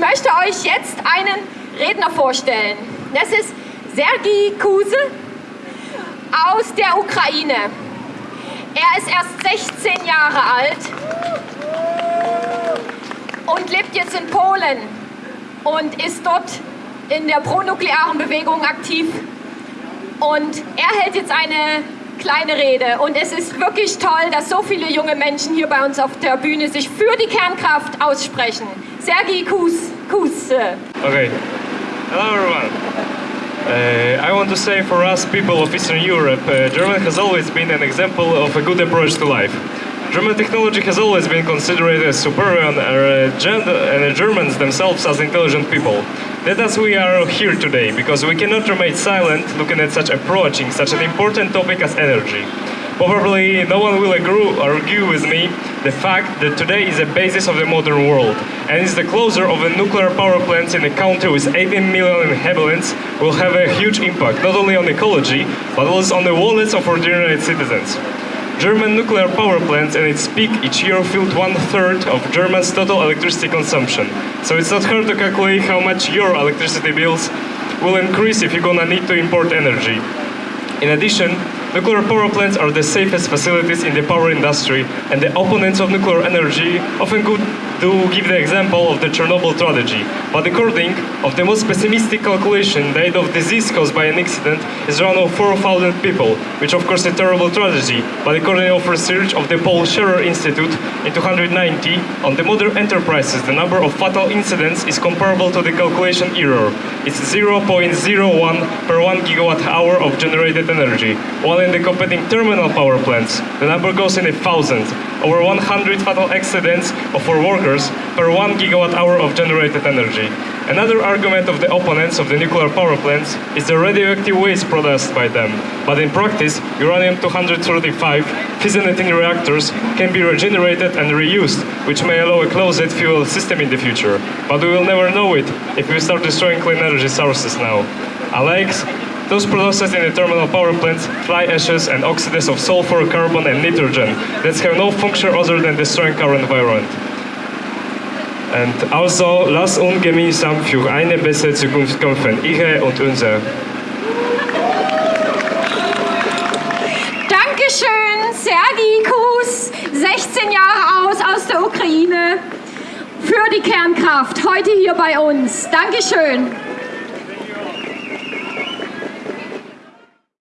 möchte euch jetzt einen Redner vorstellen. Das ist Sergei Kuse aus der Ukraine. Er ist erst 16 Jahre alt und lebt jetzt in Polen und ist dort in der pronuklearen Bewegung aktiv. Und er hält jetzt eine kleine Rede. Und es ist wirklich toll, dass so viele junge Menschen hier bei uns auf der Bühne sich für die Kernkraft aussprechen. Sergei Kus, Kus. Okay. Hello everyone. Uh, I want to say for us people of Eastern Europe, uh, Germany has always been an example of a good approach to life. German technology has always been considered as superior and, uh, and the Germans themselves as intelligent people. That's we are here today, because we cannot remain silent looking at such approaching such an important topic as energy. Probably no one will agree, argue with me the fact that today is the basis of the modern world, and is the closure of the nuclear power plants in a country with 18 million inhabitants will have a huge impact, not only on ecology, but also on the wallets of ordinary citizens. German nuclear power plants at its peak each year filled one third of Germany's total electricity consumption. So it's not hard to calculate how much your electricity bills will increase if you're gonna need to import energy. In addition, nuclear power plants are the safest facilities in the power industry, and the opponents of nuclear energy often could to give the example of the Chernobyl tragedy. But according of the most pessimistic calculation, the rate of disease caused by an accident is around 4,000 people, which of course is a terrible tragedy. But according of research of the Paul Scherrer Institute in 290, on the modern enterprises, the number of fatal incidents is comparable to the calculation error. It's 0.01 per 1 gigawatt hour of generated energy, while in the competing terminal power plants, the number goes in a thousand, over 100 fatal accidents for workers per 1 gigawatt hour of generated energy. Another argument of the opponents of the nuclear power plants is the radioactive waste produced by them. But in practice, uranium-235 fissionating reactors can be regenerated and reused, which may allow a closed fuel system in the future. But we will never know it if we start destroying clean energy sources now. Alex, those processed in the terminal power plants, fly ashes and oxides of sulfur, carbon and nitrogen that have no function other than destroying our environment. Und also, lass uns gemeinsam für eine bessere Zukunft kämpfen, ihre und unsere. Dankeschön, Sergi Kus, 16 Jahre aus, aus der Ukraine, für die Kernkraft, heute hier bei uns. Dankeschön.